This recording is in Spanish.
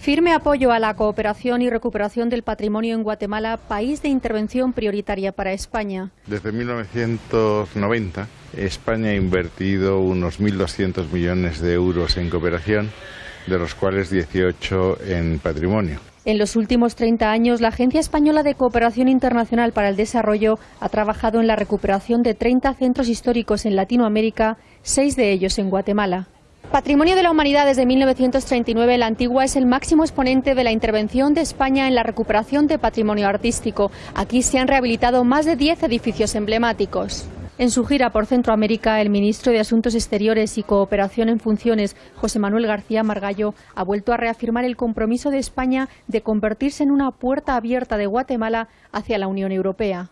Firme apoyo a la cooperación y recuperación del patrimonio en Guatemala, país de intervención prioritaria para España. Desde 1990, España ha invertido unos 1.200 millones de euros en cooperación, de los cuales 18 en patrimonio. En los últimos 30 años, la Agencia Española de Cooperación Internacional para el Desarrollo ha trabajado en la recuperación de 30 centros históricos en Latinoamérica, seis de ellos en Guatemala. Patrimonio de la Humanidad desde 1939, la Antigua es el máximo exponente de la intervención de España en la recuperación de patrimonio artístico. Aquí se han rehabilitado más de 10 edificios emblemáticos. En su gira por Centroamérica, el ministro de Asuntos Exteriores y Cooperación en Funciones, José Manuel García Margallo, ha vuelto a reafirmar el compromiso de España de convertirse en una puerta abierta de Guatemala hacia la Unión Europea.